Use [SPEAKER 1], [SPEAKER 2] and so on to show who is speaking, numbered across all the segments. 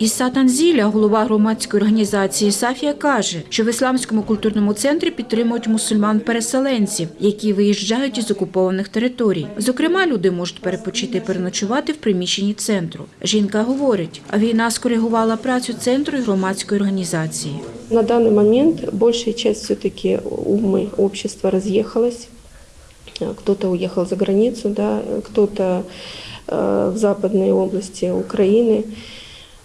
[SPEAKER 1] Іса Танзіля, голова громадської організації Сафія, каже, що в ісламському культурному центрі підтримують мусульман-переселенців, які виїжджають із окупованих територій. Зокрема, люди можуть перепочити і переночувати в приміщенні центру. Жінка говорить, а війна скоригувала працю центру і громадської організації.
[SPEAKER 2] На данный момент большая часть все-таки умы общества разъехалась. Э, Кто-то уехал за границу, да, кто-то э, в западной области Украины.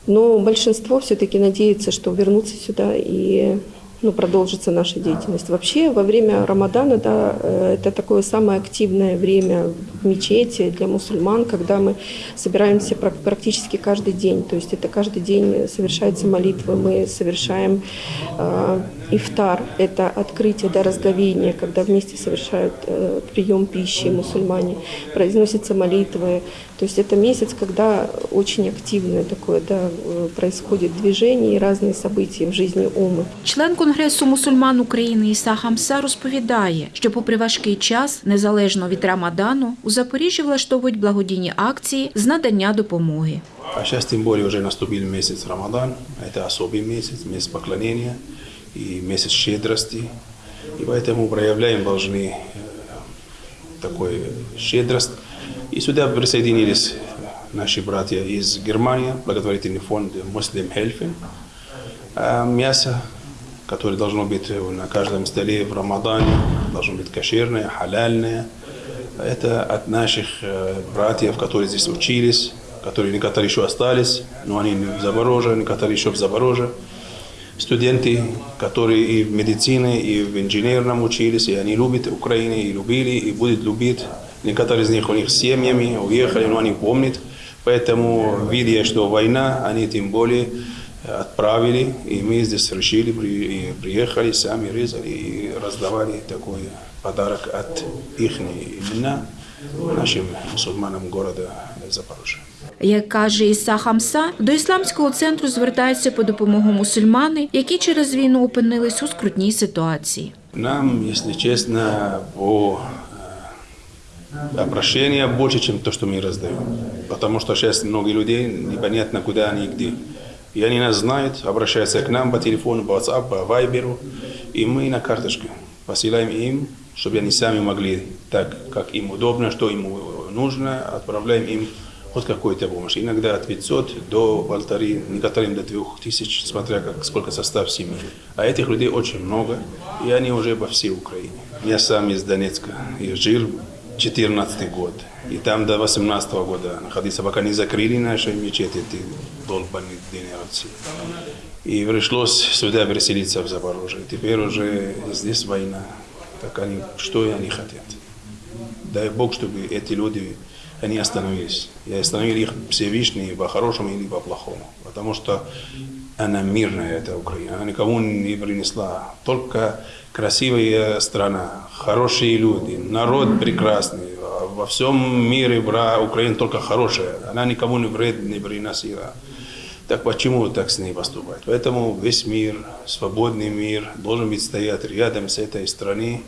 [SPEAKER 2] Но большинство все-таки надеется, что вернутся сюда и ну, продолжится наша деятельность. Вообще, во время Рамадана, да, э, это такое самое активное время в мечети для мусульман, когда мы собираемся прак- практически каждый день. То есть это каждый день совершаются молитвы, мы совершаем э, ифтар, это открытие, да, разговение, когда вместе совершают э, прием пищи мусульмане, произносятся молитвы. То есть это месяц, когда очень активное такое, да, э, происходит движение и разные события в жизни Умы.
[SPEAKER 1] Член Конгресу мусульман України Іса Хамса розповідає, що попри важкий час, незалежно від Рамадану, у Запоріжжі влаштовують благодійні акції з надання допомоги.
[SPEAKER 3] А сейчас тем более уже наступил месяц Рамадан. Это особый месяц, месяц поклонения и месяц щедрости. И поэтому проявляем должны э, такой щедрость. И сюда присоединились наши братья из Германии, благотворительный фонд Muslim Helfen. А мясо, которое должно быть на каждом столе в Рамадане, должно быть кошерное, халяльное. Это от наших э, братьев, которые здесь учились, которые некоторые еще остались, но они в Запорожье, некоторые еще в Запорожье. Студенты, которые и в медицине, и в инженерном учились, и они любят Украину, и любили, и будут любить. Некоторые из них у них с семьями уехали, но они помнят. Поэтому, видя, что война, они тем более отправили, и мы здесь решили, при- приехали, сами резали и раздавали такой подарок от их имена нашим мусульманам города Запорожья.
[SPEAKER 1] Як каже Іса Хамса, до ісламського центру звертаються по допомогу мусульмани, які через війну опинились у скрутній ситуації.
[SPEAKER 3] Нам, если честно, по э, обращения больше, чем то, что мы раздаем. Потому что сейчас много людей, непонятно, куда они и где. И они нас знают, обращаются к нам по телефону, по WhatsApp, по Viber, и мы на карточке посылаем им, чтобы они сами могли так, как им удобно, что им нужно, отправляем им хоть какую-то помощь. Иногда от 500 до полторы, некоторым до 2000, смотря как, сколько состав семьи. А этих людей очень много, и они уже по всей Украине. Я сам из Донецка, и жил 14 год. И там до 18 года находился, пока не закрыли наши мечети, эти долбанные динерцы. И пришлось сюда переселиться в Запорожье. Теперь уже здесь война. Так они, что они хотят? Дай Бог, чтобы эти люди, они остановились. И остановили их Всевышний по-хорошему или по-плохому. Потому что она мирная, эта Украина. Она никому не принесла. Только красивая страна, хорошие люди, народ прекрасный. Во всем мире бра, Украина только хорошая. Она никому не вред не приносила. Так почему так с ней поступать? Поэтому весь мир, свободный мир, должен быть стоять рядом с этой страной.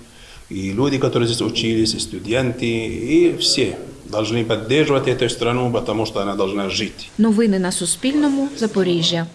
[SPEAKER 3] И люди, которые здесь учились, и студенты, и все должны поддерживать эту страну, потому что она должна жить.
[SPEAKER 1] Новини на Суспільному. Запоріжжя.